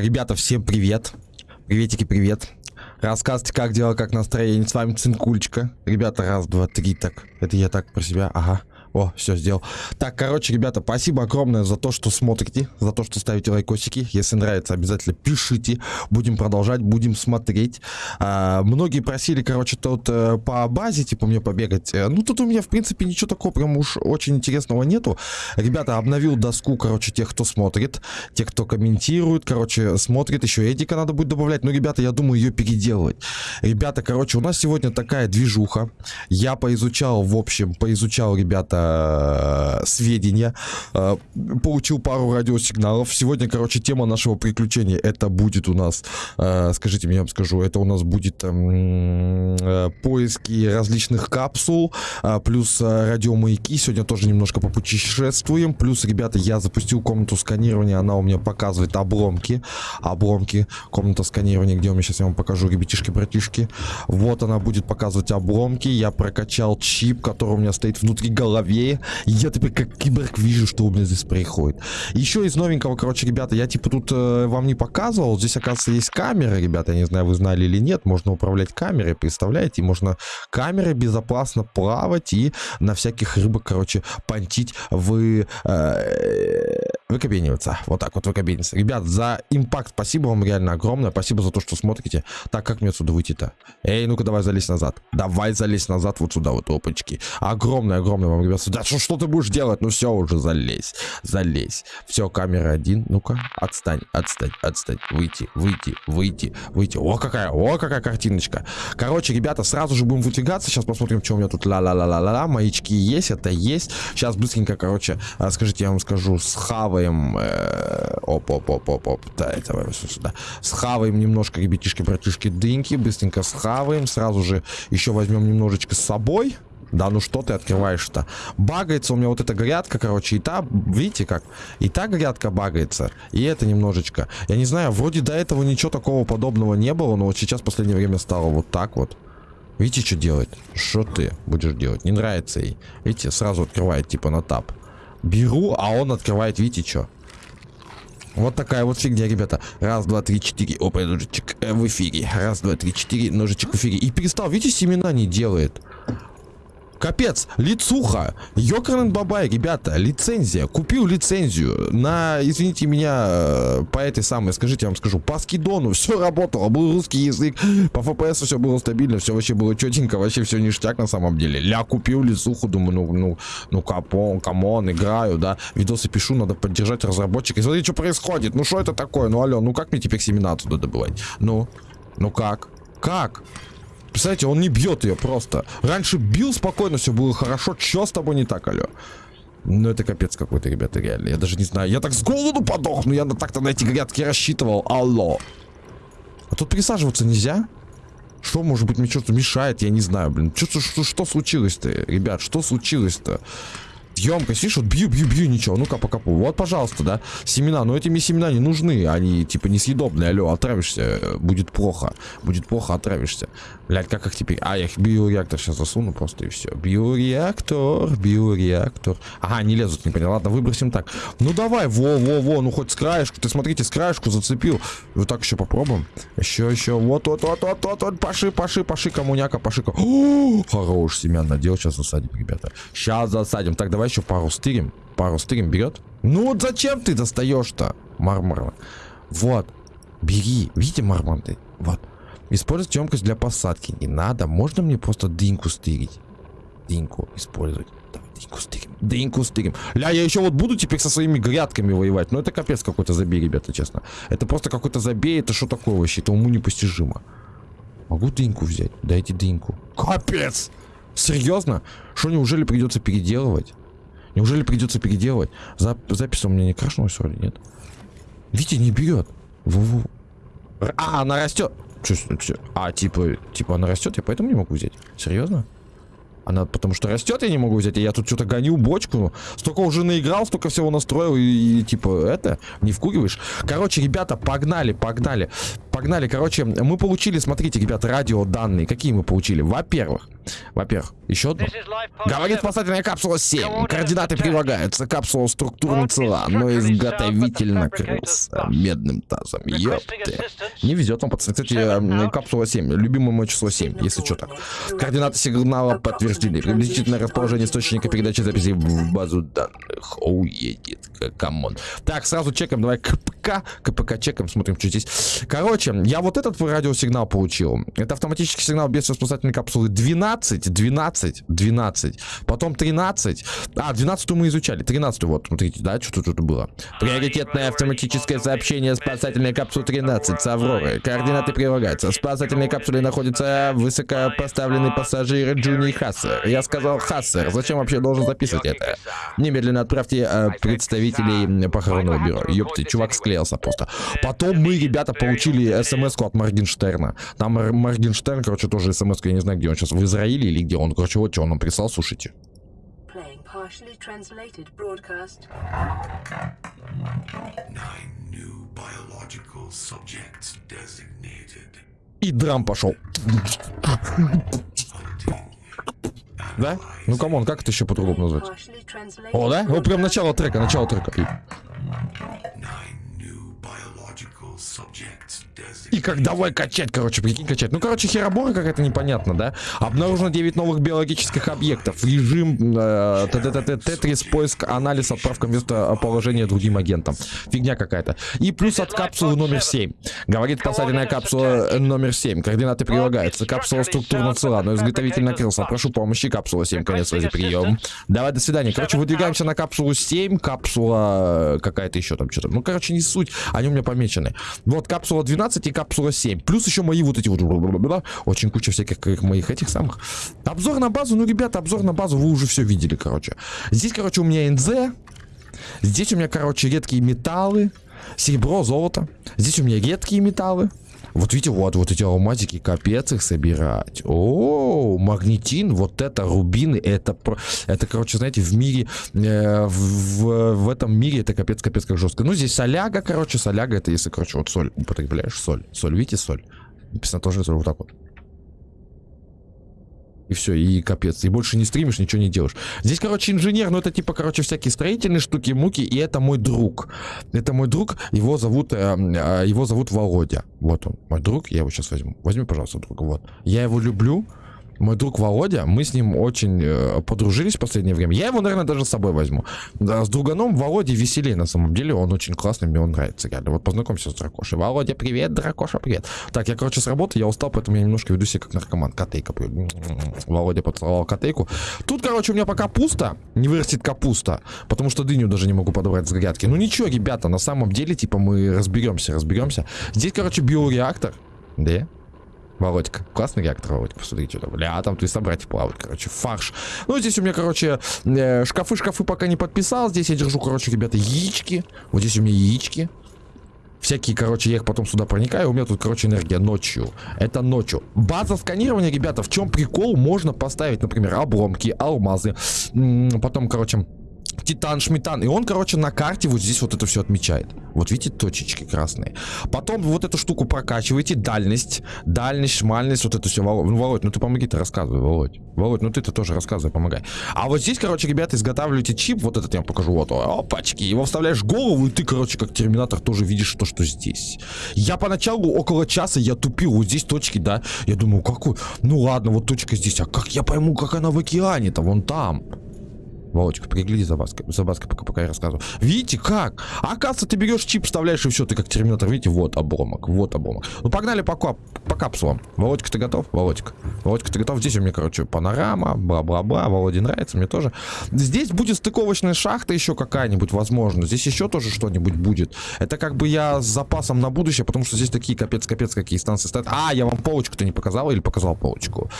Ребята, всем привет. Приветики, привет. Рассказывайте, как дела, как настроение. С вами Цинкульчика. Ребята, раз, два, три, так. Это я так про себя, ага. О, все сделал. Так, короче, ребята, спасибо огромное за то, что смотрите, за то, что ставите лайкосики. Если нравится, обязательно пишите. Будем продолжать, будем смотреть. А, многие просили, короче, тут э, по базе, типа, мне побегать. Э, ну, тут у меня, в принципе, ничего такого прям уж очень интересного нету. Ребята, обновил доску, короче, тех, кто смотрит, тех, кто комментирует, короче, смотрит. Еще Эдика надо будет добавлять. Ну, ребята, я думаю, ее переделывать. Ребята, короче, у нас сегодня такая движуха. Я поизучал, в общем, поизучал, ребята, Э, сведения, э, получил пару радиосигналов. Сегодня, короче, тема нашего приключения, это будет у нас, э, скажите мне, я вам скажу, это у нас будет эм, поиски различных капсул, плюс радиомаяки. Сегодня тоже немножко попутешествуем. Плюс, ребята, я запустил комнату сканирования, она у меня показывает обломки. Обломки, комната сканирования, где у меня сейчас я вам покажу, ребятишки-братишки. Вот она будет показывать обломки. Я прокачал чип, который у меня стоит внутри головы голове. Я теперь как киборг вижу, что у меня здесь происходит. Еще из новенького, короче, ребята, я типа тут э, вам не показывал. Здесь, оказывается, есть камеры, ребята. Я не знаю, вы знали или нет. Можно управлять камерой, представляете? Можно камерой безопасно плавать и на всяких рыбок, короче, понтить в... Э, выкобениваться. Вот так вот выкобениваться. Ребят, за импакт спасибо вам реально огромное. Спасибо за то, что смотрите. Так, как мне отсюда выйти-то? Эй, ну-ка давай залезь назад. Давай залезь назад вот сюда, вот опачки. Огромное-огромное вам, ребят. Да что, что ты будешь делать? Ну все уже, залезь. Залезь. Все, камера один. Ну-ка, отстань, отстань, отстань. Выйти, выйти, выйти, выйти. О, какая, о, какая картиночка. Короче, ребята, сразу же будем выдвигаться. Сейчас посмотрим, что у меня тут ла-ла-ла-ла-ла. Маячки есть, это есть. Сейчас быстренько, короче, скажите, я вам скажу, схавай схаваем... Э, оп, оп, оп, оп, оп. Да, это сюда. Схаваем немножко, ребятишки, братишки, дыньки. Быстренько схаваем. Сразу же еще возьмем немножечко с собой. Да ну что ты открываешь-то? Багается у меня вот эта грядка, короче, и та, видите как? И та грядка багается, и это немножечко. Я не знаю, вроде до этого ничего такого подобного не было, но вот сейчас в последнее время стало вот так вот. Видите, что делает? Что ты будешь делать? Не нравится ей. Видите, сразу открывает типа на тап. Беру, а он открывает, видите, что? Вот такая вот фигня, ребята. Раз, два, три, четыре. Опа, ножичек э, в эфире. Раз, два, три, четыре. Ножичек в эфире. И перестал, видите, семена не делает. Капец, лицуха. Йокарен Бабай, ребята, лицензия. Купил лицензию на, извините меня, э, по этой самой, скажите, я вам скажу, по скидону. Все работало, был русский язык, по FPS все было стабильно, все вообще было четенько, вообще все ништяк на самом деле. Ля, купил лицуху, думаю, ну, ну, ну, come on, come on, играю, да. Видосы пишу, надо поддержать разработчика. И что происходит, ну, что это такое? Ну, алло, ну, как мне теперь семена туда добывать? Ну, ну, как? Как? Представляете, он не бьет ее просто. Раньше бил спокойно, все было хорошо. Че с тобой не так, алло? Ну, это капец какой-то, ребята, реально. Я даже не знаю. Я так с голоду подохну. Я так-то на эти грядки рассчитывал. Алло. А тут присаживаться нельзя? Что, может быть, мне что-то мешает? Я не знаю, блин. Что, что, что случилось-то, ребят? Что случилось-то? емкость, видишь, вот бью, бью, бью, ничего, ну-ка, покопу. Вот, пожалуйста, да, семена, но этими семена не нужны, они, типа, несъедобные, алло, отравишься, будет плохо, будет плохо, отравишься. Блядь, как их теперь? А, я их биореактор сейчас засуну просто и все. Биореактор, биореактор. Ага, не лезут, не понял. Ладно, выбросим так. Ну давай, во-во-во, ну хоть с краешку. Ты смотрите, с краешку зацепил. Вот так еще попробуем. Еще, еще. Вот, вот, вот, вот, вот, вот. Паши, паши, паши, коммуняка, паши. О, хорош семян надел. Сейчас засадим, ребята. Сейчас засадим. Так, давай еще пару стырим. Пару стырим берет. Ну вот зачем ты достаешь-то? Мармар. Вот. Бери. Видите марманты? Вот. Использовать емкость для посадки не надо. Можно мне просто дыньку стырить? Дыньку использовать. Давай дыньку стырим. Дыньку стырим. Ля, я еще вот буду теперь со своими грядками воевать. Ну это капец какой-то забей, ребята, честно. Это просто какой-то забей. Это что такое вообще? Это уму непостижимо. Могу дыньку взять? Дайте дыньку. Капец! Серьезно? Что, неужели придется переделывать? Неужели придется переделывать? Зап запись у меня не крашнулась вроде, нет? Видите, не берет. Ву-ву. А, она растет. А, типа, типа она растет, я поэтому не могу взять. Серьезно? Она потому что растет, я не могу взять. А я тут что-то гоню бочку. Столько уже наиграл, столько всего настроил. И, и типа, это, не вкуриваешь. Короче, ребята, погнали, погнали. Погнали, короче, мы получили, смотрите, ребят, радиоданные. Какие мы получили? Во-первых, во-первых, еще одно. Говорит спасательная капсула 7. Координаты прилагаются. Капсула структурно цела, но изготовитель накрылся медным тазом. Ёпты. Не везет вам, пацаны. Кстати, э, капсула 7. Любимое мое число 7, если что так. Координаты сигнала подтверждены. Приблизительное расположение источника передачи записей в базу данных. Оу, едет. Come on. Так, сразу чекаем. Давай КПК. КПК чекаем, смотрим, что здесь. Короче, я вот этот радиосигнал получил. Это автоматический сигнал без спасательной капсулы 12, 12, 12. Потом 13. А, 12 мы изучали. 13 вот, смотрите, да, что тут было. Приоритетное автоматическое сообщение спасательной капсулы 13 с Авроры. Координаты прилагаются. В спасательной капсуле находится высокопоставленный пассажир Джуни Хассер. Я сказал Хассер. Зачем вообще должен записывать это? Немедленно отправьте э, представителей похоронного бюро. Ёпты, чувак склеился просто. Потом мы, ребята, получили смс от Моргенштерна. Там Моргенштерн, короче, тоже смс я не знаю, где он сейчас, в Израиле или где он. Короче, вот что он нам прислал, слушайте. И драм пошел. Да? Ну come on, как это еще по-другому назвать? О, да? Вот прям начало трека, начало трека. subject. И как давай качать, короче, прикинь, качать. Ну, короче, херобора какая-то непонятно, да? Обнаружено 9 новых биологических объектов. Режим э, Тетрис, поиск, анализ, отправка местоположения другим агентам. Фигня какая-то. И плюс от капсулы номер 7. Говорит спасательная капсула номер 7. Координаты прилагаются. Капсула структурно цела, но изготовитель накрылся. Прошу помощи. Капсула 7. Конец связи. Прием. Давай, до свидания. Короче, выдвигаемся на капсулу 7. Капсула какая-то еще там что-то. Ну, короче, не суть. Они у меня помечены. Вот капсула 12 и капсула 7. Плюс еще мои вот эти вот... Очень куча всяких моих этих самых. Обзор на базу. Ну, ребята, обзор на базу вы уже все видели, короче. Здесь, короче, у меня НЗ. Здесь у меня, короче, редкие металлы. Серебро, золото. Здесь у меня редкие металлы. Вот видите, вот, вот эти алмазики, капец их собирать. О, магнетин, вот это, рубины, это, это, короче, знаете, в мире, э, в, в этом мире это капец, капец как жестко. Ну, здесь соляга, короче, соляга, это если, короче, вот соль употребляешь, соль. Соль, видите, соль? Написано тоже вот так вот. И все, и капец. И больше не стримишь, ничего не делаешь. Здесь, короче, инженер, ну это типа, короче, всякие строительные штуки, муки, и это мой друг. Это мой друг, его зовут, э, э, его зовут Володя. Вот он, мой друг, я его сейчас возьму. Возьми, пожалуйста, друга, вот. Я его люблю, мой друг Володя, мы с ним очень э, подружились в последнее время. Я его, наверное, даже с собой возьму. Да, с друганом Володей веселее на самом деле. Он очень классный, мне он нравится реально. Вот познакомься с Дракошей. Володя, привет, Дракоша, привет. Так, я, короче, с работы, я устал, поэтому я немножко веду себя как наркоман. Котейка. Володя поцеловал котейку. Тут, короче, у меня пока пусто. Не вырастет капуста. Потому что дыню даже не могу подобрать с грядки. Ну ничего, ребята, на самом деле, типа, мы разберемся, разберемся. Здесь, короче, биореактор. Да? Володька. Классный реактор, Володька. Посмотрите. Бля, там твои собратья плавают, короче. Фарш. Ну, здесь у меня, короче, шкафы-шкафы э, пока не подписал. Здесь я держу, короче, ребята, яички. Вот здесь у меня яички. Всякие, короче, я их потом сюда проникаю. У меня тут, короче, энергия ночью. Это ночью. База сканирования, ребята, в чем прикол? Можно поставить, например, обломки, алмазы. Потом, короче, Титан, Шмитан. И он, короче, на карте вот здесь вот это все отмечает. Вот видите, точечки красные. Потом вот эту штуку прокачиваете. Дальность, дальность, шмальность, вот это все. Володь, ну, Володь, ну ты помоги, ты рассказывай, Володь. Володь, ну ты-то тоже рассказывай, помогай. А вот здесь, короче, ребята, изготавливаете чип. Вот этот я вам покажу. Вот, опачки. Его вставляешь в голову, и ты, короче, как терминатор тоже видишь то, что здесь. Я поначалу около часа я тупил. Вот здесь точки, да. Я думаю, какой? Ну ладно, вот точка здесь. А как я пойму, как она в океане-то? Вон там. Володечка, пригляди за Баской, за Баской, пока, пока я рассказываю. Видите, как? Оказывается, ты берешь чип, вставляешь, и все, ты как терминатор. Видите, вот обломок, вот обломок. Ну, погнали по, по капсулам. Володька, ты готов? Володька. Володька, ты готов? Здесь у меня, короче, панорама, бла-бла-бла. Володе нравится, мне тоже. Здесь будет стыковочная шахта еще какая-нибудь, возможно. Здесь еще тоже что-нибудь будет. Это как бы я с запасом на будущее, потому что здесь такие капец-капец какие станции стоят. А, я вам полочку-то не показал или показал полочку?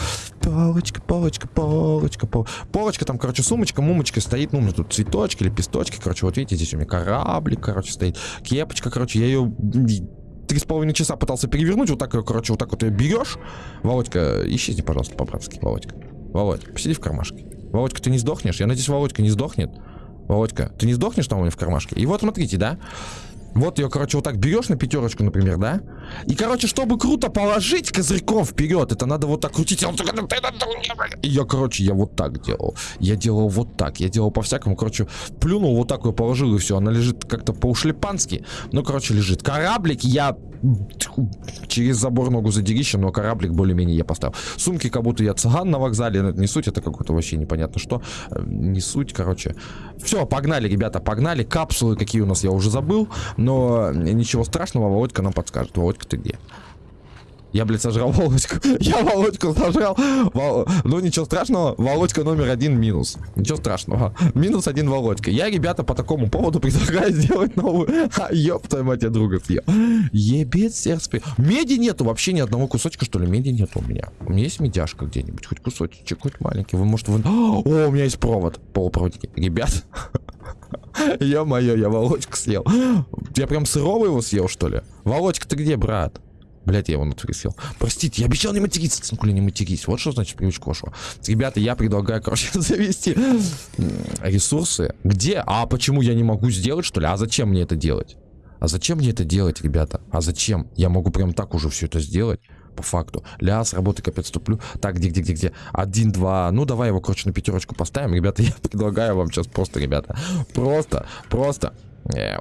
Полочка, полочка, полочка, полочка. Полочка, там, короче, сумочка, мумочка сумочке стоит, ну, у меня тут цветочки, лепесточки, короче, вот видите, здесь у меня кораблик, короче, стоит, кепочка, короче, я ее три с половиной часа пытался перевернуть, вот так, короче, вот так вот ее берешь. Володька, исчезни, пожалуйста, по-братски, Володька. Володь, посиди в кармашке. Володька, ты не сдохнешь? Я надеюсь, Володька не сдохнет. Володька, ты не сдохнешь там у меня в кармашке? И вот смотрите, да? Вот ее, короче, вот так берешь на пятерочку, например, да? И, короче, чтобы круто положить козырьком вперед, это надо вот так крутить. Я, короче, я вот так делал. Я делал вот так. Я делал по-всякому. Короче, плюнул, вот так ее положил, и все. Она лежит как-то по-ушлепански. Ну, короче, лежит. Кораблик я через забор ногу задерища, но кораблик более-менее я поставил. Сумки как будто я цыган на вокзале, не суть, это какое-то вообще непонятно что. Э, не суть, короче. Все, погнали, ребята, погнали. Капсулы какие у нас я уже забыл, но ничего страшного, Володька нам подскажет. Володька, ты где? Я, блядь, сожрал Володьку. Я Володьку сожрал. Вол... Ну, ничего страшного. Володька номер один минус. Ничего страшного. Минус один Володька. Я, ребята, по такому поводу предлагаю сделать новую. А, ёб твою мать, я друга съел. Ебет сердце. Меди нету вообще ни одного кусочка, что ли? Меди нету у меня. У меня есть медяшка где-нибудь. Хоть кусочек, хоть маленький. Вы, может, вы... О, у меня есть провод. Полупроводики. Ребят. Ё-моё, я Володьку съел. Я прям сырого его съел, что ли? Володька, ты где, брат? Блять, я его внутри съел. Простите, я обещал не материться, цинкули, не матерись. Вот что значит привычку вашего. Ребята, я предлагаю, короче, завести ресурсы. Где? А почему я не могу сделать, что ли? А зачем мне это делать? А зачем мне это делать, ребята? А зачем? Я могу прям так уже все это сделать. По факту. Ля, с работы капец туплю. Так, где, где, где, где? Один, два. Ну, давай его, короче, на пятерочку поставим. Ребята, я предлагаю вам сейчас просто, ребята. Просто, просто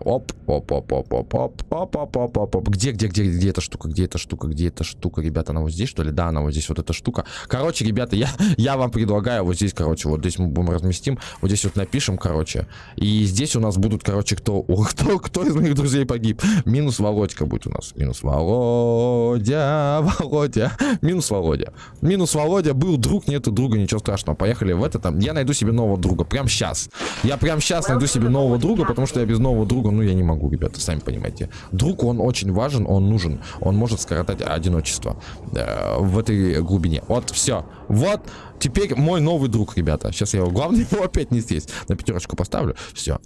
Оп, оп, оп, оп, оп, оп, оп, оп, оп, оп, оп. Где, где, где, где эта штука, где эта штука, где эта штука, ребята, она вот здесь, что ли? Да, она вот здесь, вот эта штука. Короче, ребята, я, я вам предлагаю вот здесь, короче, вот здесь мы будем разместим, вот здесь вот напишем, короче. И здесь у нас будут, короче, кто, кто, кто из моих друзей погиб. Минус Володька будет у нас. Минус Володя, Володя, минус Володя. Минус Володя, был друг, нету друга, ничего страшного. Поехали в это там. Я найду себе нового друга, прям сейчас. Я прям сейчас найду себе нового друга, потому что я без нового друга, ну, я не могу, ребята, сами понимаете. Друг, он очень важен, он нужен. Он может скоротать одиночество э, в этой глубине. Вот, все. Вот, теперь мой новый друг, ребята. Сейчас я его, главное, его опять не съесть. На пятерочку поставлю. Все.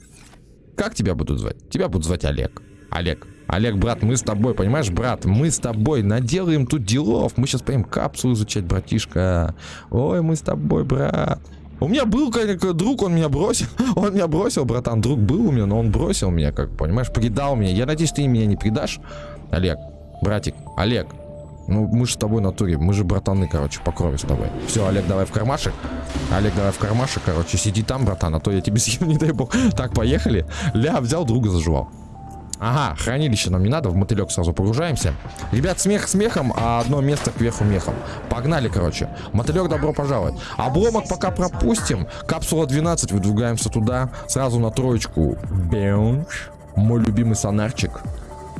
Как тебя будут звать? Тебя будут звать Олег. Олег. Олег, брат, мы с тобой, понимаешь, брат, мы с тобой наделаем тут делов. Мы сейчас поедем капсулу изучать, братишка. Ой, мы с тобой, брат. У меня был как друг, он меня бросил. Он меня бросил, братан. Друг был у меня, но он бросил меня, как понимаешь, предал меня. Я надеюсь, ты меня не предашь. Олег, братик, Олег. Ну, мы же с тобой на туре. Мы же братаны, короче, по крови с тобой. Все, Олег, давай в кармашек. Олег, давай в кармашек, короче. Сиди там, братан, а то я тебе съем, не дай бог. Так, поехали. Ля, взял, друга заживал. Ага, хранилище нам не надо, в мотылек сразу погружаемся. Ребят, смех смехом, а одно место кверху мехом. Погнали, короче. Мотылек, добро пожаловать. Обломок пока пропустим. Капсула 12, выдвигаемся туда. Сразу на троечку. Беунч. Мой любимый сонарчик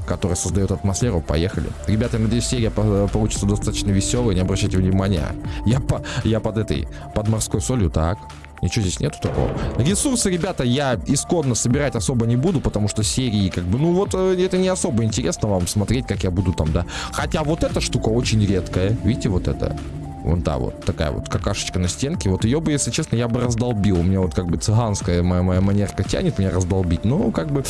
который создает атмосферу. Поехали. Ребята, надеюсь, серия получится достаточно веселой, не обращайте внимания. Я, по, я под этой, под морской солью, так. Ничего здесь нету такого. Ресурсы, ребята, я исконно собирать особо не буду, потому что серии, как бы, ну вот, э, это не особо интересно вам смотреть, как я буду там, да. Хотя вот эта штука очень редкая. Видите, вот это? Вон та вот такая вот какашечка на стенке. Вот ее бы, если честно, я бы раздолбил. У меня вот как бы цыганская моя, моя манерка тянет меня раздолбить. Ну, как бы,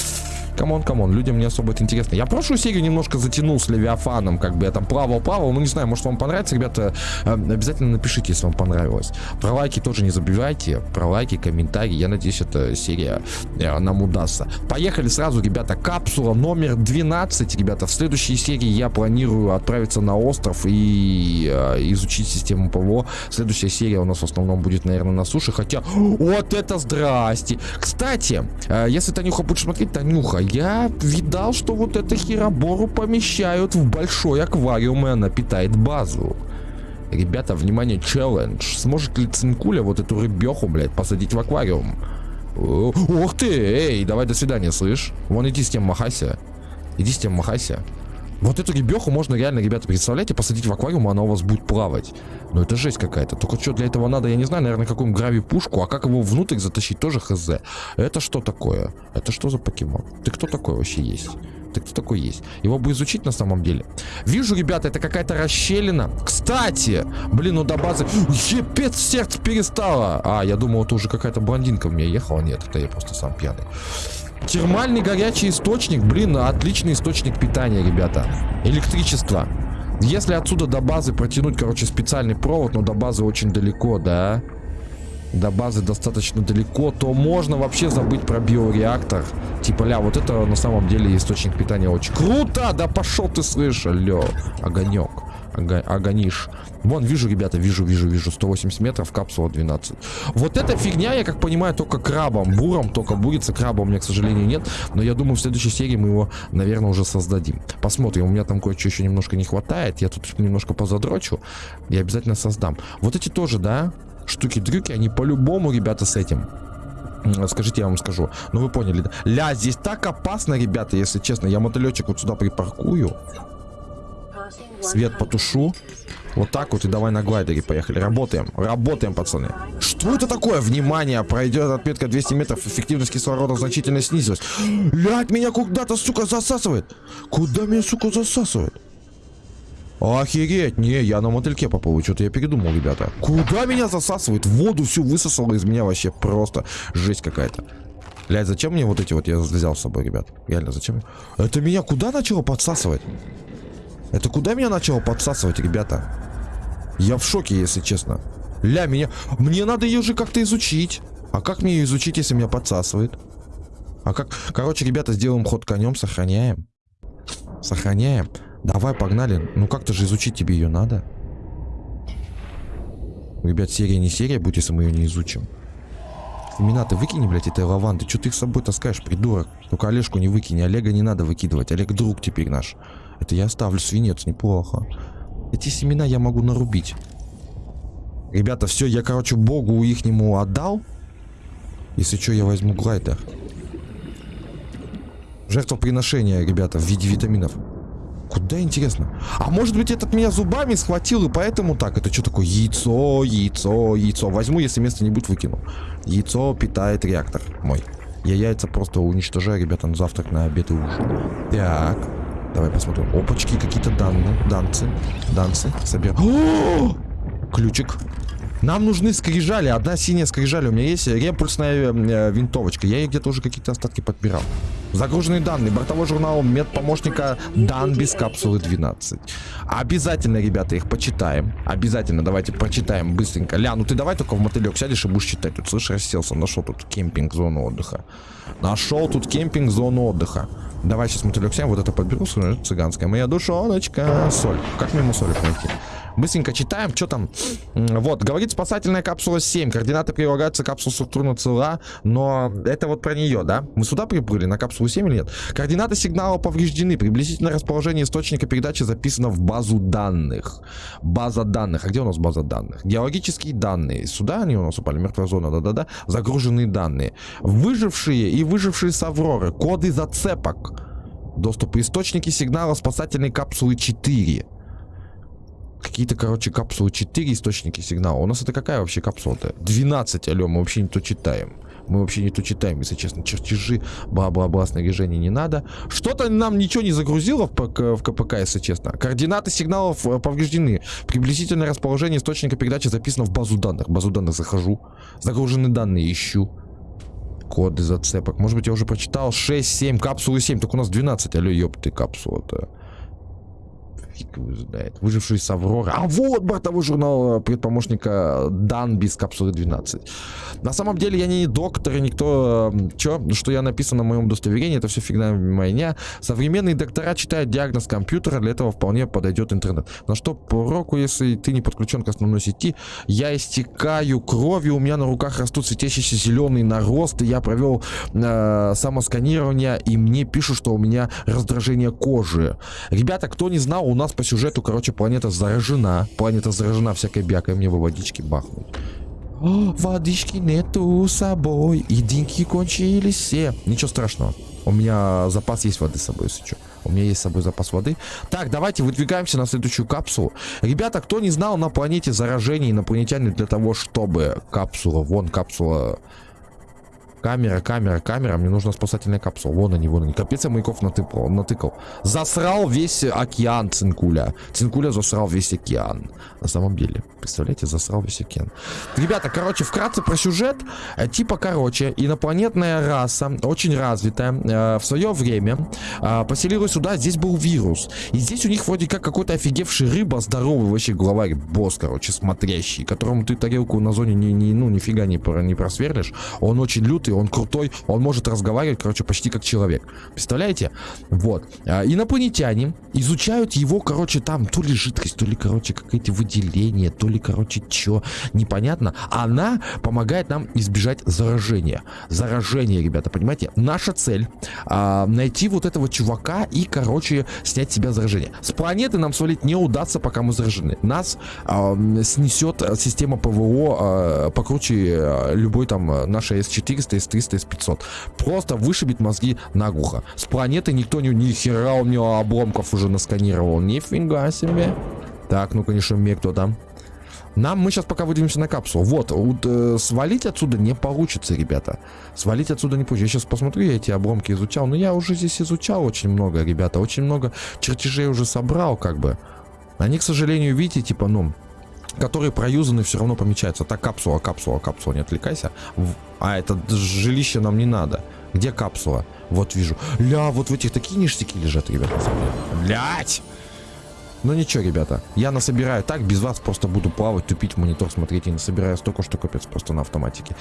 come on, come on, людям не особо это интересно. Я прошлую серию немножко затянул с Левиафаном, как бы я там плавал-плавал. Ну, не знаю, может вам понравится, ребята. Э, обязательно напишите, если вам понравилось. Про лайки тоже не забивайте. Про лайки, комментарии. Я надеюсь, эта серия э, нам удастся. Поехали сразу, ребята. Капсула номер 12, ребята. В следующей серии я планирую отправиться на остров и э, изучить систему ПВО. Следующая серия у нас в основном будет, наверное, на суше. Хотя, вот это здрасте. Кстати, э, если Танюха будет смотреть, Танюха, я видал, что вот это херобору помещают в большой аквариум, и она питает базу. Ребята, внимание, челлендж. Сможет ли Цинкуля вот эту рыбеху, блядь, посадить в аквариум? Ух ты, эй, давай до свидания, слышь? Вон иди с тем махайся. Иди с тем махайся. Вот эту ребеху можно реально, ребята, представляете, посадить в аквариум, она у вас будет плавать. Но это жесть какая-то. Только что для этого надо, я не знаю, наверное, какую грави-пушку, а как его внутрь затащить, тоже хз. Это что такое? Это что за покемон? Ты кто такой вообще есть? Ты кто такой есть? Его бы изучить на самом деле. Вижу, ребята, это какая-то расщелина. Кстати, блин, ну до базы... Епец, сердце перестало. А, я думал, это уже какая-то блондинка у меня ехала. Нет, это я просто сам пьяный. Термальный горячий источник, блин, отличный источник питания, ребята. Электричество. Если отсюда до базы протянуть, короче, специальный провод, но до базы очень далеко, да? до базы достаточно далеко, то можно вообще забыть про биореактор. Типа, ля, вот это на самом деле источник питания очень круто! Да пошел ты, слышь, алло, огонек, ога, огонишь. Вон, вижу, ребята, вижу, вижу, вижу, 180 метров, капсула 12. Вот эта фигня, я как понимаю, только крабом, буром, только бурится, краба у меня, к сожалению, нет. Но я думаю, в следующей серии мы его, наверное, уже создадим. Посмотрим, у меня там кое-что еще немножко не хватает, я тут немножко позадрочу, и обязательно создам. Вот эти тоже, да, штуки-дрюки, они по-любому, ребята, с этим. Скажите, я вам скажу. Ну, вы поняли? Ля, здесь так опасно, ребята, если честно. Я мотылечек вот сюда припаркую. Свет потушу. Вот так вот и давай на глайдере поехали. Работаем. Работаем, пацаны. Что это такое? Внимание, пройдет отметка 200 метров. Эффективность кислорода значительно снизилась. Блять, меня куда-то, сука, засасывает. Куда меня, сука, засасывает? Охереть, не, я на мотыльке поплыву, что-то я передумал, ребята. Куда меня засасывает? Воду всю высосало из меня вообще просто жесть какая-то. Блять, зачем мне вот эти вот я взял с собой, ребят? Реально, зачем? Это меня куда начало подсасывать? Это куда меня начало подсасывать, ребята? Я в шоке, если честно. Ля, меня... Мне надо ее же как-то изучить. А как мне ее изучить, если меня подсасывает? А как... Короче, ребята, сделаем ход конем, сохраняем. Сохраняем. Давай, погнали. Ну как-то же изучить тебе ее надо. Ребят, серия не серия будет, если мы ее не изучим. Имена ты выкини, блядь, этой лаванды. Что ты их с собой таскаешь, придурок? Только Олежку не выкини. Олега не надо выкидывать. Олег друг теперь наш. Это я оставлю свинец, неплохо. Эти семена я могу нарубить. Ребята, все, я, короче, богу их нему отдал. Если что, я возьму глайдер. Жертвоприношение, ребята, в виде витаминов. Куда интересно? А может быть этот меня зубами схватил и поэтому так? Это что такое? Яйцо, яйцо, яйцо. Возьму, если место не будет, выкину. Яйцо питает реактор мой. Я яйца просто уничтожаю, ребята, на завтрак, на обед и ужин. Так. Давай посмотрим. Опачки, какие-то данные. Данцы. Данцы. Собираем. Ключик. Нам нужны скрижали. Одна синяя скрижали. У меня есть репульсная э, винтовочка. Я ей где-то уже какие-то остатки подбирал. Загруженные данные. Бортовой журнал медпомощника Дан без капсулы 12. Обязательно, ребята, их почитаем. Обязательно. Давайте прочитаем быстренько. Ля, ну ты давай только в мотылек сядешь и будешь читать. Тут, слышишь, расселся. Нашел тут кемпинг, зону отдыха. Нашел тут кемпинг, зону отдыха. Давай сейчас мотылек сядем. Вот это подберу. Цыганская моя душоночка. Соль. Как мимо соли пройти? Быстренько читаем, что там. Вот, говорит спасательная капсула 7. Координаты прилагаются, капсула структурно цела. Но это вот про нее, да? Мы сюда приплыли, на капсулу 7 или нет? Координаты сигнала повреждены. Приблизительное расположение источника передачи записано в базу данных. База данных. А где у нас база данных? Геологические данные. Сюда они у нас упали. Мертвая зона, да-да-да. Загруженные данные. Выжившие и выжившие с Авроры. Коды зацепок. Доступ источники сигнала спасательной капсулы 4. Какие-то, короче, капсулы 4 источники сигнала. У нас это какая вообще капсула-то? 12, алло, мы вообще не то читаем. Мы вообще не то читаем, если честно. Чертежи, бла-бла-бла, снаряжение не надо. Что-то нам ничего не загрузило в, ПК, в КПК, если честно. Координаты сигналов э, повреждены. Приблизительное расположение источника передачи записано в базу данных. базу данных захожу. Загружены данные ищу. Коды зацепок. Может быть, я уже прочитал. 6, 7, капсулы 7. Так у нас 12. Алло, ёпты, капсула-то. Фиг его знает. Выживший с Авроры. А вот бортовой журнал предпомощника Дан без капсулы 12. На самом деле я не доктор, никто... Э, Чё? Что я написан на моем удостоверении, это все фигня моя. Современные доктора читают диагноз компьютера, для этого вполне подойдет интернет. На что уроку, если ты не подключен к основной сети, я истекаю кровью, у меня на руках растут светящиеся зеленые наросты, я провел э, самосканирование, и мне пишут, что у меня раздражение кожи. Ребята, кто не знал, у нас по сюжету, короче, планета заражена. Планета заражена всякой бякой. Мне бы водички бахнуть. О, водички нету с собой. И деньги кончились все. Ничего страшного. У меня запас есть воды с собой, если что. У меня есть с собой запас воды. Так, давайте выдвигаемся на следующую капсулу. Ребята, кто не знал, на планете заражение инопланетяне для того, чтобы капсула, вон капсула Камера, камера, камера. Мне нужна спасательная капсула. Вон они, вон они. Капец, я маяков натыкал. натыкал. Засрал весь океан Цинкуля. Цинкуля засрал весь океан. На самом деле. Представляете, засрал весь океан. Ребята, короче, вкратце про сюжет. Э, типа, короче, инопланетная раса, очень развитая, э, в свое время э, поселилась сюда. Здесь был вирус. И здесь у них вроде как какой-то офигевший рыба, здоровый вообще главарь, босс, короче, смотрящий, которому ты тарелку на зоне не, не, ну, нифига не, не просверлишь. Он очень лютый, он крутой, он может разговаривать, короче, почти как человек. Представляете? Вот. А, инопланетяне изучают его, короче, там то ли жидкость, то ли, короче, какие-то выделения, то ли, короче, что, непонятно. Она помогает нам избежать заражения. Заражение, ребята, понимаете? Наша цель а, найти вот этого чувака и, короче, снять с себя заражение. С планеты нам свалить не удастся, пока мы заражены. Нас а, снесет система ПВО покруче любой там нашей S400, S300, S500. Просто вышибет мозги наглухо. С планеты никто не... Ни хера у него обломков уже насканировал. Нифига себе. Так, ну, конечно, мне кто там? Нам, мы сейчас пока выдвинемся на капсулу. Вот, вот э, свалить отсюда не получится, ребята. Свалить отсюда не получится. Я сейчас посмотрю, я эти обломки изучал. Но я уже здесь изучал очень много, ребята. Очень много чертежей уже собрал, как бы. Они, к сожалению, видите, типа, ну, которые проюзаны, все равно помечаются. Так, капсула, капсула, капсула, не отвлекайся. А, это жилище нам не надо. Где капсула? Вот вижу. Ля, вот в этих такие ништяки лежат, ребята. Блять! Ну ничего, ребята, я насобираю так, без вас просто буду плавать, тупить в монитор, смотреть и насобираю столько, что капец просто на автоматике.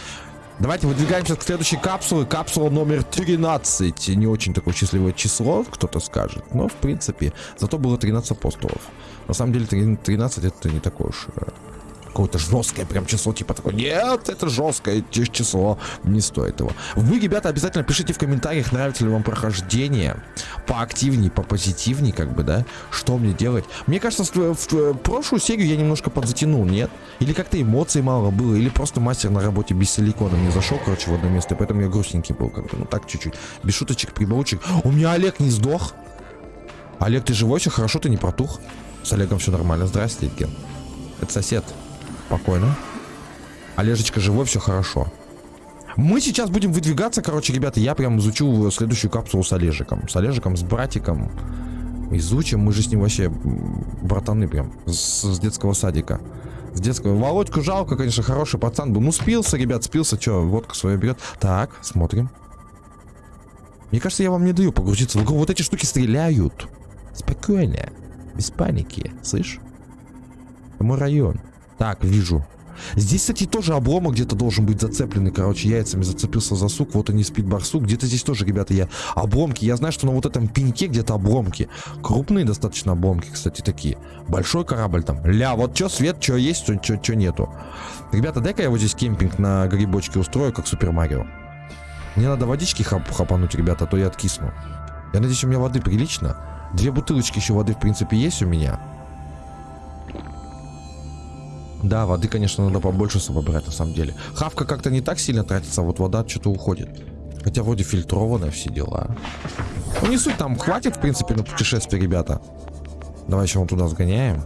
Давайте выдвигаемся к следующей капсуле. Капсула номер 13. Не очень такое счастливое число, кто-то скажет. Но, в принципе, зато было 13 апостолов. На самом деле, 13 это не такое уж э, какое-то жесткое прям число, типа такое, нет, это жесткое число, не стоит его. Вы, ребята, обязательно пишите в комментариях, нравится ли вам прохождение, поактивнее, попозитивнее, как бы, да, что мне делать. Мне кажется, в, в, прошлую серию я немножко подзатянул, нет? Или как-то эмоций мало было, или просто мастер на работе без силикона мне зашел, короче, в одно место, поэтому я грустненький был, как бы, ну так чуть-чуть, без шуточек, прибаучек. У меня Олег не сдох. Олег, ты живой, все хорошо, ты не протух? С Олегом все нормально, здрасте, Ген. Это сосед. Спокойно. Олежечка живой, все хорошо. Мы сейчас будем выдвигаться, короче, ребята, я прям изучу следующую капсулу с Олежиком. С Олежиком, с братиком. Изучим, мы же с ним вообще братаны прям, с, с детского садика. С детского. Володьку жалко, конечно, хороший пацан был. Ну, спился, ребят, спился, что, водка свою берет. Так, смотрим. Мне кажется, я вам не даю погрузиться. Вот эти штуки стреляют. Спокойно. Без паники, слышь? Это мой район. Так, вижу. Здесь, кстати, тоже обломок где-то должен быть зацепленный. Короче, яйцами зацепился за сук. Вот они спит барсук. Где-то здесь тоже, ребята, я... Обломки. Я знаю, что на вот этом пеньке где-то обломки. Крупные достаточно обломки, кстати, такие. Большой корабль там. Ля, вот что свет, что есть, что нету. Ребята, дай-ка я вот здесь кемпинг на грибочке устрою, как Супер Марио. Мне надо водички хап хапануть, ребята, а то я откисну. Я надеюсь, у меня воды прилично. Две бутылочки еще воды, в принципе, есть у меня. Да, воды, конечно, надо побольше с собой брать, на самом деле. Хавка как-то не так сильно тратится, а вот вода что-то уходит. Хотя вроде фильтрованная все дела. Ну не суть, там хватит, в принципе, на путешествие, ребята. Давай еще вон туда сгоняем.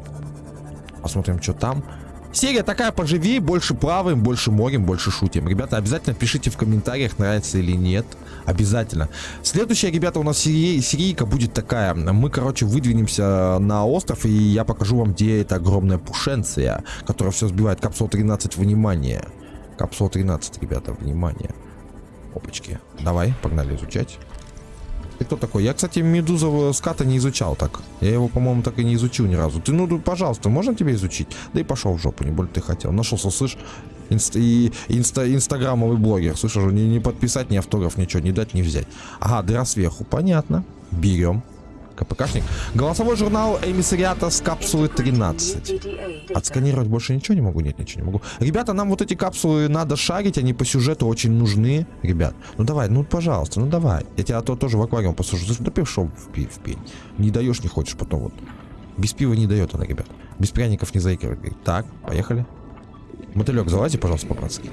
Посмотрим, что там. Серия такая поживее, больше плаваем, больше морем, больше шутим. Ребята, обязательно пишите в комментариях, нравится или нет. Обязательно. Следующая, ребята, у нас серия, серийка будет такая. Мы, короче, выдвинемся на остров, и я покажу вам, где эта огромная пушенция, которая все сбивает. Капсула 13, внимание. Капсула 13, ребята, внимание. Опачки. Давай, погнали изучать. Ты кто такой? Я, кстати, медузового ската не изучал так. Я его, по-моему, так и не изучил ни разу. Ты, ну, пожалуйста, можно тебе изучить? Да и пошел в жопу, не более ты хотел. Нашелся, слышь, инста и инста инстаграмовый блогер. Слышишь, не, не подписать, ни автограф, ничего, не дать, не взять. Ага, дыра сверху, понятно. Берем. КПКшник. Голосовой журнал эмиссариата с капсулы 13. Отсканировать больше ничего не могу? Нет, ничего не могу. Ребята, нам вот эти капсулы надо шарить, они по сюжету очень нужны. Ребят, ну давай, ну пожалуйста, ну давай. Я тебя то тоже в аквариум посажу. Да пришел в, в пень. Не даешь, не хочешь потом вот. Без пива не дает она, ребят. Без пряников не заигрывает. Так, поехали. Мотылек, залази, пожалуйста, по-братски.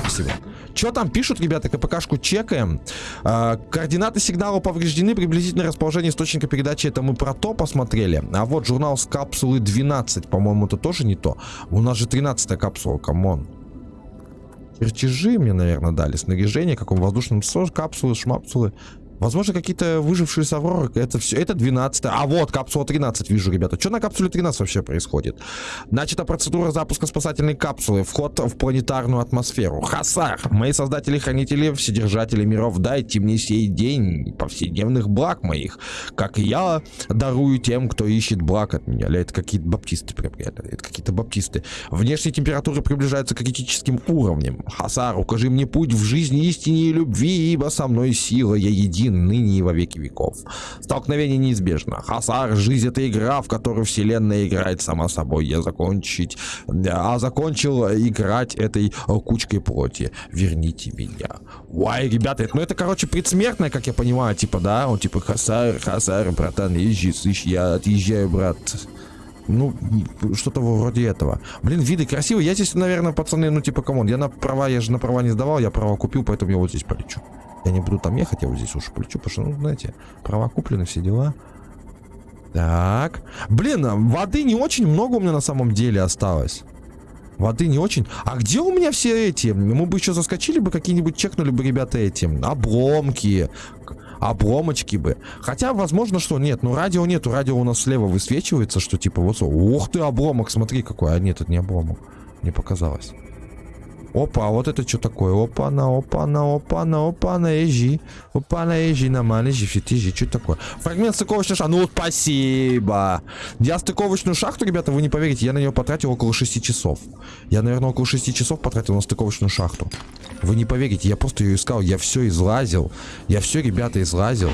Спасибо. Что там пишут, ребята? КПКшку чекаем. А, координаты сигнала повреждены. Приблизительное расположение источника передачи. Это мы про то посмотрели. А вот журнал с капсулы 12. По-моему, это тоже не то. У нас же 13 капсула. Come on. чертежи мне, наверное, дали. Снаряжение, каком воздушном сос, капсулы, шмапсулы. Возможно, какие-то выжившие с Авроры. Это все. Это 12 А вот, капсула 13 вижу, ребята. Что на капсуле 13 вообще происходит? Начата процедура запуска спасательной капсулы. Вход в планетарную атмосферу. Хасар. Мои создатели-хранители, вседержатели миров, дайте мне сей день повседневных благ моих. Как я дарую тем, кто ищет благ от меня. Или это какие-то баптисты прям. Это какие-то баптисты. Внешние температуры приближаются к критическим уровням. Хасар, укажи мне путь в жизни истине и любви, ибо со мной сила, я един ныне и во веки веков. Столкновение неизбежно. Хасар, жизнь это игра, в которую вселенная играет сама собой. Я закончить, а закончил играть этой кучкой плоти. Верните меня. Уай, ребята, ну это, короче, предсмертное, как я понимаю, типа, да? Он типа, Хасар, Хасар, братан, езжи, слышь, я отъезжаю, брат. Ну, что-то вроде этого. Блин, виды красивые. Я здесь, наверное, пацаны, ну, типа, come on. Я на права, я же на права не сдавал, я права купил, поэтому я вот здесь полечу. Я не буду там ехать, я вот здесь уж полечу, потому что, ну, знаете, права куплены, все дела. Так. Блин, а воды не очень много у меня на самом деле осталось. Воды не очень. А где у меня все эти? Мы бы еще заскочили бы, какие-нибудь чекнули бы, ребята, эти обломки, обломочки бы. Хотя, возможно, что нет. Ну, радио нету. Радио у нас слева высвечивается, что типа вот... Ух ты, обломок, смотри какой. А нет, это не обломок. Мне показалось. Опа, а вот это что такое? Опа, на, опа, на, опа, на, опа, на, ежи. Опа, на, ежи, на, ман, ежи, фит, ежи. Что такое? Фрагмент стыковочной шахты. Ну, спасибо. Я стыковочную шахту, ребята, вы не поверите, я на нее потратил около 6 часов. Я, наверное, около 6 часов потратил на стыковочную шахту. Вы не поверите, я просто ее искал. Я все излазил. Я все, ребята, излазил.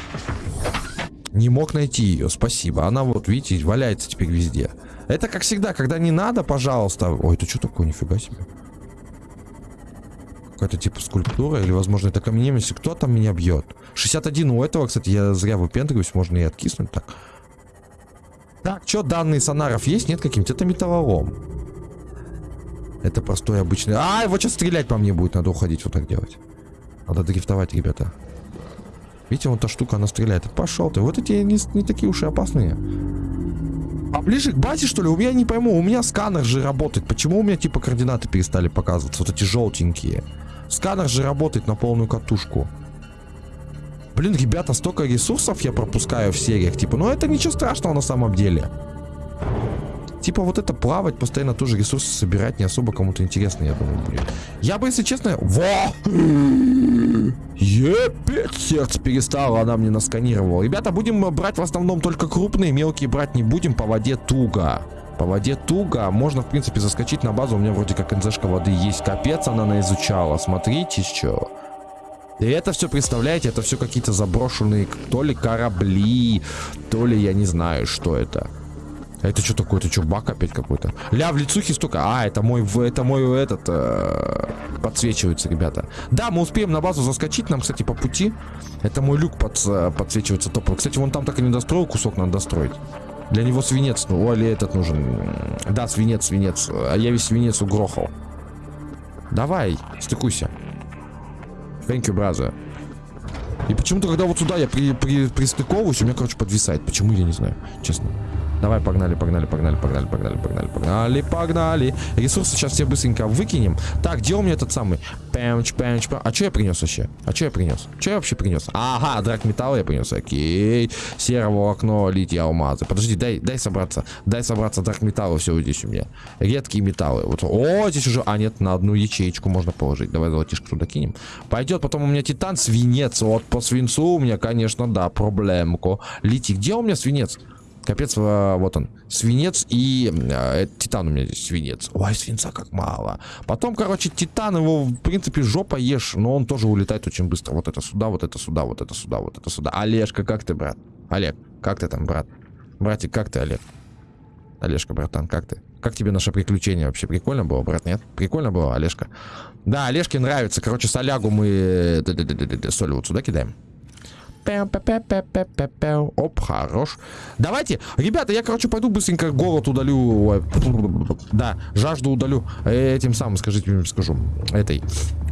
Не мог найти ее, спасибо. Она вот, видите, валяется теперь везде. Это как всегда, когда не надо, пожалуйста. Ой, это что такое, нифига себе. Какая-то типа скульптура, или, возможно, это каменемец. Кто там меня бьет? 61 у этого, кстати, я зря выпендриваюсь, можно и откиснуть так. Так, что данные сонаров есть? Нет каким-то? Это металлолом. Это простой обычный... А, вот сейчас стрелять по мне будет, надо уходить вот так делать. Надо дрифтовать, ребята. Видите, вон та штука, она стреляет. Пошел ты. Вот эти не, не такие уж и опасные. А ближе к базе, что ли? У меня не пойму. У меня сканер же работает. Почему у меня типа координаты перестали показываться? Вот эти желтенькие. Сканер же работает на полную катушку. Блин, ребята, столько ресурсов я пропускаю в сериях. Типа, ну это ничего страшного на самом деле. Типа вот это плавать, постоянно тоже ресурсы собирать не особо кому-то интересно, я думаю, будет. Я бы, если честно... Во! Епет, сердце перестало, она мне насканировала. Ребята, будем брать в основном только крупные, мелкие брать не будем, по воде туго. По воде туго. Можно, в принципе, заскочить на базу. У меня вроде как НЗшка воды есть. Капец, она на изучала. Смотрите, что. И это все, представляете, это все какие-то заброшенные то ли корабли, то ли я не знаю, что это. А это что такое? Это что, бак опять какой-то? Ля, в лицухе столько. А, это мой, это мой этот, э, подсвечивается, ребята. Да, мы успеем на базу заскочить. Нам, кстати, по пути. Это мой люк под, подсвечивается топовый. Кстати, вон там так и не достроил кусок, надо достроить. Для него свинец, ну, или этот нужен. Да, свинец, свинец. А я весь свинец угрохал. Давай, стыкуйся. Thank you, brother. И почему-то, когда вот сюда я при, при, пристыковываюсь, у меня, короче, подвисает. Почему, я не знаю, честно. Давай, погнали, погнали, погнали, погнали, погнали, погнали, погнали, погнали. Ресурсы сейчас все быстренько выкинем. Так, где у меня этот самый? Пэмч, пэмч, пэмч. А что я принес вообще? А что я принес? Что я вообще принес? Ага, драк металла я принес. Окей. Серого окно, литья, алмазы. Подожди, дай, дай собраться. Дай собраться драк металла. Все здесь у меня. Редкие металлы. Вот. О, здесь уже... А, нет, на одну ячеечку можно положить. Давай золотишко туда кинем. Пойдет. Потом у меня титан, свинец. Вот по свинцу у меня, конечно, да, проблемку. Литий. Где у меня свинец? Капец, а, вот он. Свинец и э, титан у меня здесь свинец. Ой, свинца как мало. Потом, короче, титан его, в принципе, жопа ешь, но он тоже улетает очень быстро. Вот это сюда, вот это сюда, вот это сюда, вот это сюда. Олежка, как ты, брат? Олег, как ты там, брат? Братик, как ты, Олег? Олежка, братан, как ты? Как тебе наше приключение вообще? Прикольно было, брат, нет? Прикольно было, Олежка? Да, Олежке нравится. Короче, солягу мы соль вот сюда кидаем. Оп, хорош. Давайте, ребята, я, короче, пойду быстренько голод удалю. Да, жажду удалю. Этим самым, скажите скажу. Этой.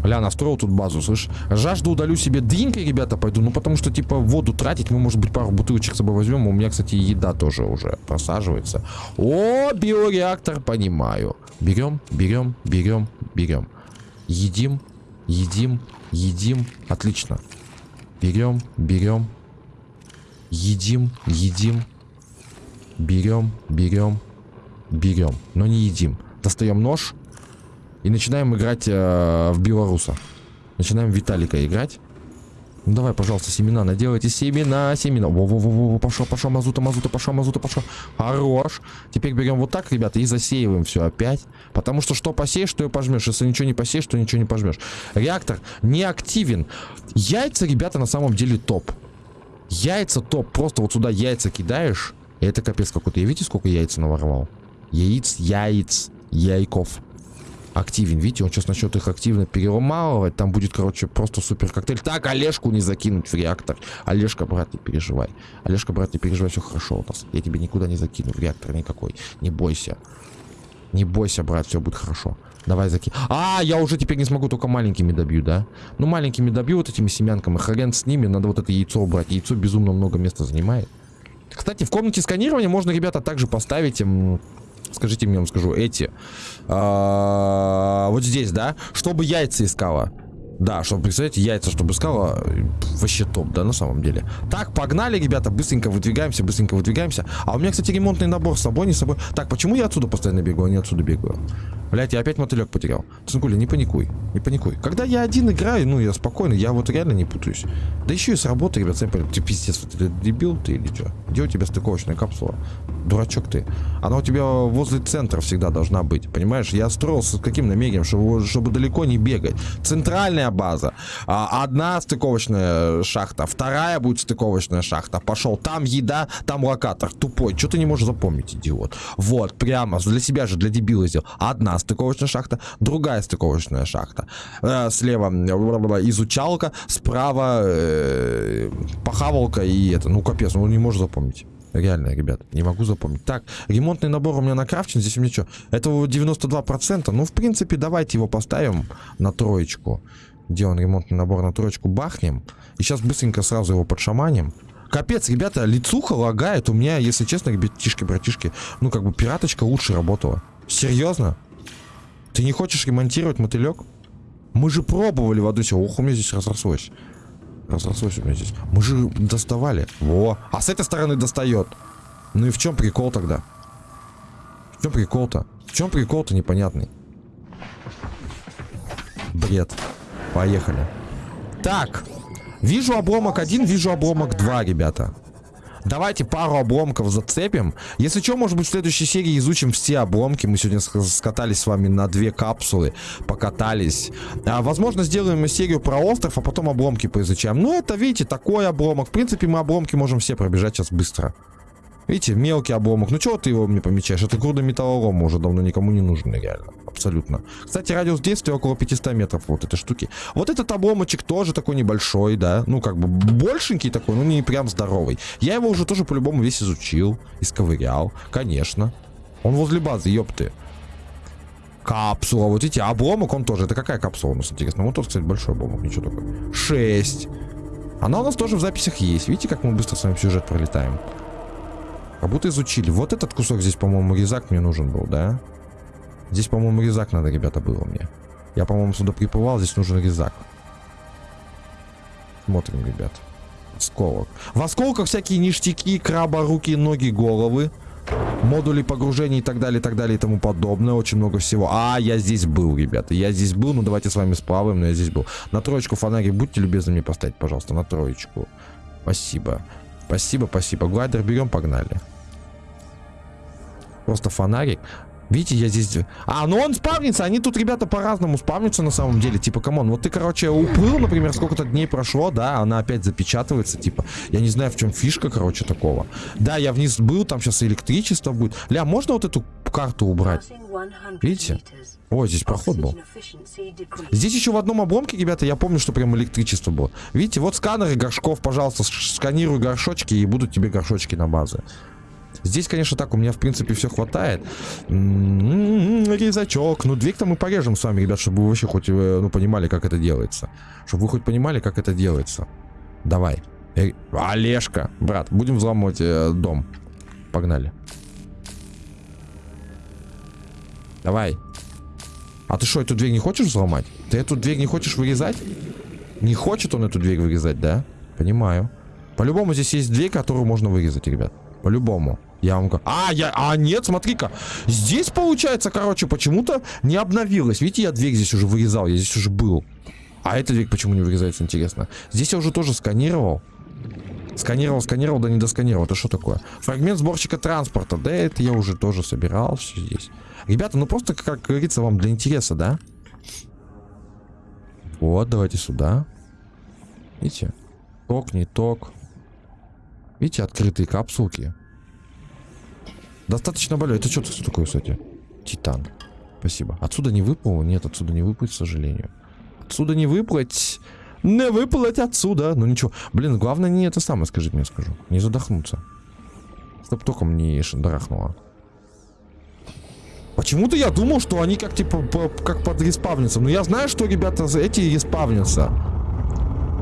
Ля, настроил тут базу, слышь. Жажду удалю себе дринкой, ребята, пойду. Ну, потому что, типа, воду тратить, мы, может быть, пару бутылочек с собой возьмем. У меня, кстати, еда тоже уже просаживается. О, биореактор, понимаю. Берем, берем, берем, берем. Едим, едим, едим. Отлично. Берем, берем. Едим, едим. Берем, берем, берем. Но не едим. Достаем нож и начинаем играть э, в белоруса. Начинаем Виталика играть. Ну давай, пожалуйста, семена наделайте. Семена, семена. Во-во-во-во, пошел, пошел, мазута, мазута, пошел, мазута, пошел. Хорош. Теперь берем вот так, ребята, и засеиваем все опять. Потому что что посеешь, что и пожмешь. Если ничего не посеешь, то ничего не пожмешь. Реактор не активен. Яйца, ребята, на самом деле топ. Яйца топ. Просто вот сюда яйца кидаешь. И это капец какой-то. Я видите, сколько яйца наворовал? Яиц, яиц, яйков активен. Видите, он сейчас начнет их активно переломалывать. Там будет, короче, просто супер коктейль. Так, Олежку не закинуть в реактор. Олежка, брат, не переживай. Олежка, брат, не переживай, все хорошо у нас. Я тебе никуда не закину в реактор никакой. Не бойся. Не бойся, брат, все будет хорошо. Давай закинь. А, я уже теперь не смогу, только маленькими добью, да? Ну, маленькими добью вот этими семянками. Хрен с ними, надо вот это яйцо убрать. Яйцо безумно много места занимает. Кстати, в комнате сканирования можно, ребята, также поставить скажите мне, я вам скажу, эти, а, вот здесь, да, чтобы яйца искала. Да, чтобы, представляете, яйца, чтобы искала, вообще топ, да, на самом деле. Так, погнали, ребята, быстренько выдвигаемся, быстренько выдвигаемся. А у меня, кстати, ремонтный набор с собой, не с собой. Так, почему я отсюда постоянно бегу, а не отсюда бегаю? Блять, я опять мотылек потерял. Цинкуля, не паникуй, не паникуй. Когда я один играю, ну, я спокойно, я вот реально не путаюсь. Да еще и с работы, ребят, сами ты пиздец, ты дебил ты или что? Где у тебя стыковочная капсула? Дурачок ты. Она у тебя возле центра всегда должна быть, понимаешь? Я строился с каким намерением, чтобы, чтобы далеко не бегать. Центральная база. А, одна стыковочная шахта, вторая будет стыковочная шахта. Пошел, там еда, там локатор. Тупой, что ты не можешь запомнить, идиот? Вот, прямо, для себя же, для дебила сделал. Одна стыковочная шахта, другая стыковочная шахта. Э, слева изучалка, справа э, похавалка и это. Ну, капец, ну не можешь запомнить. Реально, ребят, не могу запомнить. Так, ремонтный набор у меня накрафчен. Здесь у меня что? Это 92%. Ну, в принципе, давайте его поставим на троечку. Он, ремонтный набор на троечку? Бахнем. И сейчас быстренько сразу его подшаманим. Капец, ребята, лицуха лагает. У меня, если честно, ребятишки, братишки, ну, как бы пираточка лучше работала. Серьезно? Ты не хочешь ремонтировать мотылек? Мы же пробовали в одну Ох, у меня здесь разрослось. Разрослось у меня здесь. Мы же доставали. Во. А с этой стороны достает. Ну и в чем прикол тогда? В чем прикол-то? В чем прикол-то непонятный? Бред. Поехали. Так. Вижу обломок один, вижу обломок два, ребята. Давайте пару обломков зацепим. Если что, может быть, в следующей серии изучим все обломки. Мы сегодня скатались с вами на две капсулы, покатались. А, возможно, сделаем серию про остров, а потом обломки поизучаем. Ну, это, видите, такой обломок. В принципе, мы обломки можем все пробежать сейчас быстро. Видите, мелкий обломок. Ну чего ты его мне помечаешь? Это груда металлолома уже давно никому не нужен, реально. Абсолютно. Кстати, радиус действия около 500 метров вот этой штуки. Вот этот обломочек тоже такой небольшой, да. Ну, как бы большенький такой, ну не прям здоровый. Я его уже тоже по-любому весь изучил. Исковырял, конечно. Он возле базы, ёпты. Капсула, вот эти обломок он тоже. Это какая капсула у нас, интересно? Вот тут, кстати, большой обломок, ничего такого. 6. Она у нас тоже в записях есть. Видите, как мы быстро с вами сюжет пролетаем? Как будто изучили. Вот этот кусок здесь, по-моему, резак мне нужен был, да? Здесь, по-моему, резак надо, ребята, было мне. Я, по-моему, сюда приплывал, здесь нужен резак. Смотрим, ребят. Осколок. В осколках всякие ништяки, краба, руки, ноги, головы. Модули погружения и так далее, и так далее, и тому подобное. Очень много всего. А, я здесь был, ребята. Я здесь был. Ну, давайте с вами сплаваем, но я здесь был. На троечку фонарик будьте любезны мне поставить, пожалуйста. На троечку. Спасибо. Спасибо, спасибо. Глайдер берем, погнали. Просто фонарик. Видите, я здесь... А, ну он спавнится. Они тут, ребята, по-разному спавнятся на самом деле. Типа, come on, вот ты, короче, уплыл, например, сколько-то дней прошло, да, она опять запечатывается, типа. Я не знаю, в чем фишка, короче, такого. Да, я вниз был, там сейчас электричество будет. Ля, можно вот эту карту убрать? Видите? Ой, здесь проход был. Здесь еще в одном обломке, ребята, я помню, что прям электричество было. Видите, вот сканеры горшков, пожалуйста, сканируй горшочки и будут тебе горшочки на базе. Здесь, конечно, так, у меня, в принципе, все хватает. М-м-м, резачок. Ну, дверь-то мы порежем с вами, ребят, чтобы вы вообще хоть, э, ну, понимали, как это делается. Чтобы вы хоть понимали, как это делается. Давай. Э, Олежка, брат, будем взламывать э, дом. Погнали. Давай. А ты что, эту дверь не хочешь взломать? Ты эту дверь не хочешь вырезать? Не хочет он эту дверь вырезать, да? Понимаю. По-любому здесь есть дверь, которую можно вырезать, ребят. По-любому. Я вам говорю. А, я... А, нет, смотри-ка. Здесь, получается, короче, почему-то не обновилось. Видите, я дверь здесь уже вырезал. Я здесь уже был. А эта дверь почему не вырезается, интересно? Здесь я уже тоже сканировал. Сканировал, сканировал, да не досканировал. Это что такое? Фрагмент сборщика транспорта. Да это я уже тоже собирал все здесь. Ребята, ну просто, как говорится, вам для интереса, да? Вот, давайте сюда. Видите? Ток, не ток. Видите, открытые капсулки. Достаточно более. Это что такое, кстати? Титан. Спасибо. Отсюда не выплыл? Нет, отсюда не выплыть, к сожалению. Отсюда не выплыть. Не выплыть отсюда. Ну ничего. Блин, главное не это самое, скажите мне, скажу. Не задохнуться. Чтоб током не шандарахнуло. Почему-то я думал, что они как типа по, как под респавнятся. Но я знаю, что ребята эти респавнятся.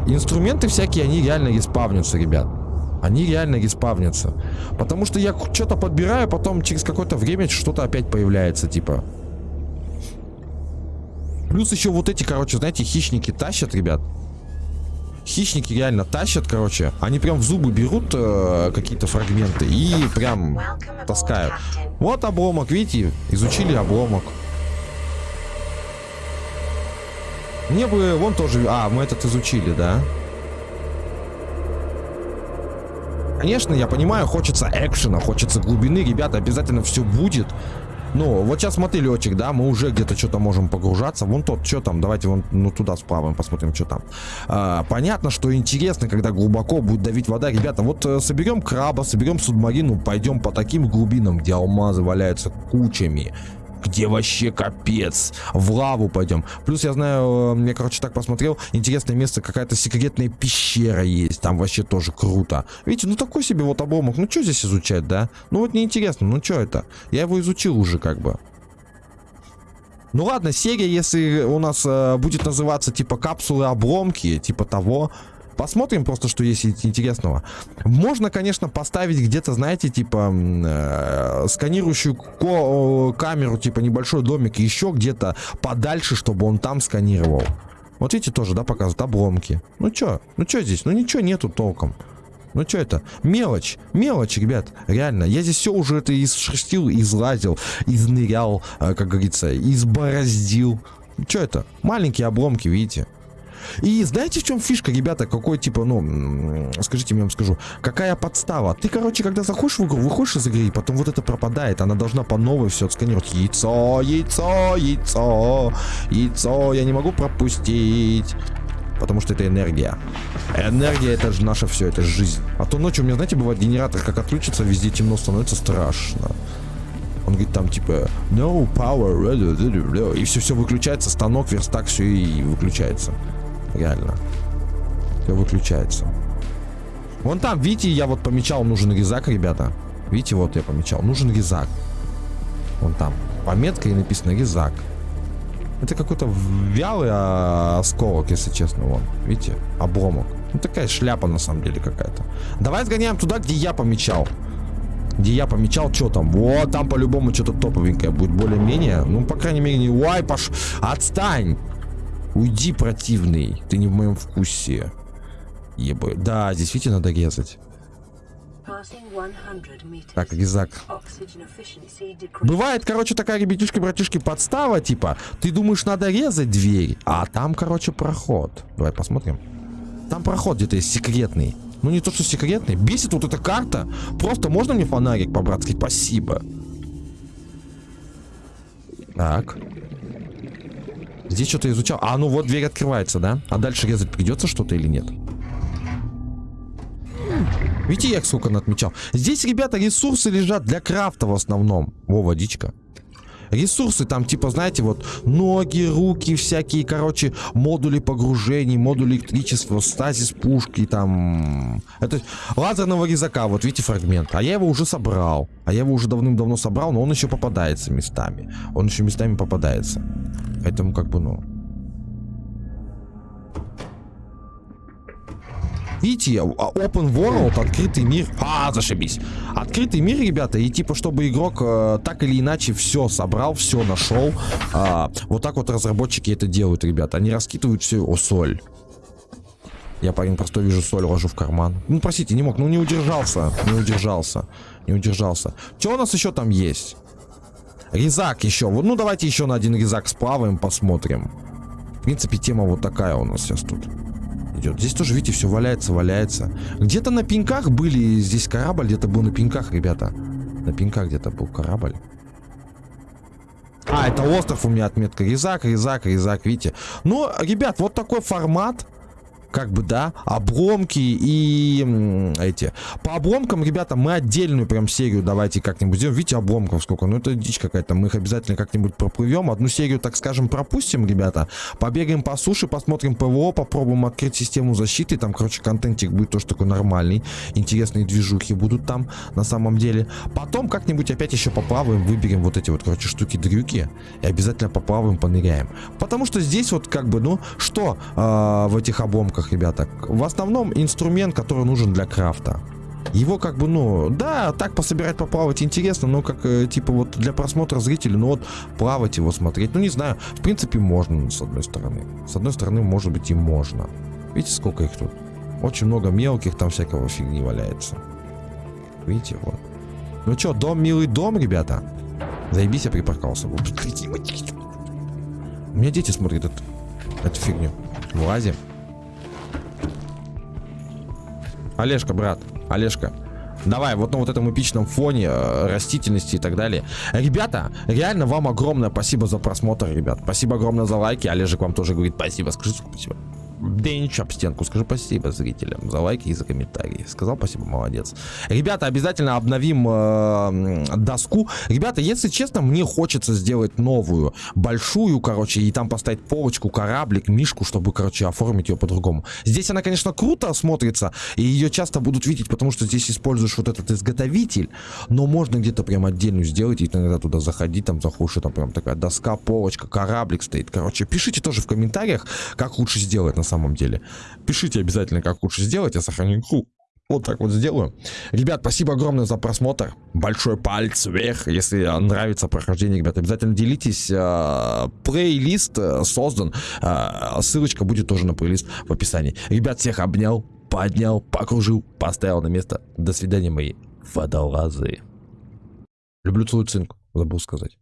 Инструменты всякие, они реально респавнятся, ребят. Они реально респавнятся. Потому что я что-то подбираю, потом через какое-то время что-то опять появляется, типа. Плюс еще вот эти, короче, знаете, хищники тащат, ребят. Хищники реально тащат, короче. Они прям в зубы берут э, какие-то фрагменты и прям таскают. Вот обломок, видите? Изучили обломок. Мне бы вон тоже... А, мы этот изучили, да? Конечно, я понимаю, хочется экшена, хочется глубины. Ребята, обязательно все будет. Ну, вот сейчас смотри, летчик, да, мы уже где-то что-то можем погружаться. Вон тот, что там, давайте вон ну, туда справа посмотрим, что там. А, понятно, что интересно, когда глубоко будет давить вода. Ребята, вот э, соберем краба, соберем субмарину, пойдем по таким глубинам, где алмазы валяются кучами где вообще капец. В лаву пойдем. Плюс я знаю, э, я, короче, так посмотрел, интересное место, какая-то секретная пещера есть. Там вообще тоже круто. Видите, ну такой себе вот обломок. Ну что здесь изучать, да? Ну вот неинтересно, ну что это? Я его изучил уже как бы. Ну ладно, серия, если у нас э, будет называться типа капсулы обломки, типа того, Посмотрим просто, что есть интересного. Можно, конечно, поставить где-то, знаете, типа э, сканирующую камеру, типа небольшой домик, еще где-то подальше, чтобы он там сканировал. Вот видите, тоже, да, показывают обломки. Ну что? Ну что здесь? Ну ничего нету толком. Ну что это? Мелочь. Мелочь, ребят. Реально. Я здесь все уже это изшерстил, излазил, изнырял, э, как говорится, избороздил. Что это? Маленькие обломки, видите? И знаете, в чем фишка, ребята, какой типа, ну, скажите я вам скажу, какая подстава? Ты, короче, когда заходишь в игру, выходишь из игры, и потом вот это пропадает, она должна по новой все отсканировать. Яйцо, яйцо, яйцо, яйцо, я не могу пропустить. Потому что это энергия. Энергия это же наше все, это жизнь. А то ночью у меня, знаете, бывает генератор, как отключится, везде темно становится страшно. Он говорит там типа no power, и все все выключается, станок, верстак, все и выключается. Реально. Все выключается. Вон там, видите, я вот помечал, нужен резак, ребята. Видите, вот я помечал, нужен резак. Вон там. Пометка и написано резак. Это какой-то вялый а, осколок, если честно, вон. Видите? Обломок. Ну такая шляпа на самом деле какая-то. Давай сгоняем туда, где я помечал. Где я помечал, что там. Вот там по-любому что-то топовенькое будет более-менее. Ну, по крайней мере, не... Уай, пош... Отстань! Уйди, противный. Ты не в моем вкусе. Ебы. Да, здесь, видите, надо резать. Так, резак. Бывает, короче, такая, ребятишки-братишки, подстава, типа, ты думаешь, надо резать дверь, а там, короче, проход. Давай посмотрим. Там проход где-то есть секретный. Ну, не то, что секретный. Бесит вот эта карта. Просто можно мне фонарик по-братски? Спасибо. Так. Здесь что-то изучал. А, ну вот дверь открывается, да? А дальше резать придется что-то или нет? Видите, я сколько отмечал. Здесь, ребята, ресурсы лежат для крафта в основном. О, водичка. Ресурсы там, типа, знаете, вот ноги, руки, всякие, короче, модули погружений, модули электричества, стазис пушки, там... Это лазерного резака, вот видите фрагмент. А я его уже собрал. А я его уже давным-давно собрал, но он еще попадается местами. Он еще местами попадается. Поэтому как бы, ну... видите, а, open world, открытый мир. А, зашибись. Открытый мир, ребята, и типа, чтобы игрок э, так или иначе все собрал, все нашел. Э, вот так вот разработчики это делают, ребята. Они раскидывают все. О, соль. Я, парень, просто вижу соль, ложу в карман. Ну, простите, не мог, ну не удержался, не удержался, не удержался. Что у нас еще там есть? Резак еще. Ну, давайте еще на один резак сплаваем, посмотрим. В принципе, тема вот такая у нас сейчас тут идет. Здесь тоже, видите, все валяется, валяется. Где-то на пеньках были, здесь корабль где-то был на пеньках, ребята. На пеньках где-то был корабль. А, это остров у меня отметка. Резак, резак, резак, видите. Ну, ребят, вот такой формат как бы, да, обломки и эти. По обломкам, ребята, мы отдельную прям серию давайте как-нибудь сделаем. Видите, обломков сколько? Ну, это дичь какая-то. Мы их обязательно как-нибудь проплывем. Одну серию, так скажем, пропустим, ребята. Побегаем по суше, посмотрим ПВО, попробуем открыть систему защиты. Там, короче, контентик будет тоже такой нормальный. Интересные движухи будут там, на самом деле. Потом как-нибудь опять еще поплаваем, выберем вот эти вот, короче, штуки-дрюки. И обязательно поплаваем, поныряем. Потому что здесь вот, как бы, ну, что э, в этих обломках? Коробках, ребята. В основном инструмент, который нужен для крафта. Его как бы, ну, да, так пособирать, поплавать интересно, но как, э, типа, вот для просмотра зрителей, ну вот, плавать его, смотреть, ну, не знаю, в принципе, можно, с одной стороны. С одной стороны, может быть, и можно. Видите, сколько их тут? Очень много мелких, там всякого фигни валяется. Видите, вот. Ну что, дом, милый дом, ребята? Заебись, я припаркался. У меня дети смотрят эту, эту фигню. Вылазим. Олежка, брат, Олежка. Давай, вот на вот этом эпичном фоне э, растительности и так далее. Ребята, реально вам огромное спасибо за просмотр, ребят. Спасибо огромное за лайки. Олежек вам тоже говорит спасибо. Скажи спасибо. Денч об стенку. Скажи спасибо зрителям за лайки и за комментарии. Сказал спасибо, молодец. Ребята, обязательно обновим э, доску. Ребята, если честно, мне хочется сделать новую, большую, короче, и там поставить полочку, кораблик, мишку, чтобы, короче, оформить ее по-другому. Здесь она, конечно, круто смотрится, и ее часто будут видеть, потому что здесь используешь вот этот изготовитель, но можно где-то прям отдельную сделать, и иногда туда заходить, там заходишь, там прям такая доска, полочка, кораблик стоит. Короче, пишите тоже в комментариях, как лучше сделать на самом деле. Пишите обязательно, как лучше сделать, я сохраню игру. Вот так вот сделаю. Ребят, спасибо огромное за просмотр. Большой палец вверх. Если нравится прохождение, ребят, обязательно делитесь. Э, плейлист э, создан. Э, ссылочка будет тоже на плейлист в описании. Ребят, всех обнял, поднял, покружил, поставил на место. До свидания, мои водолазы. Люблю целую цинку. Забыл сказать.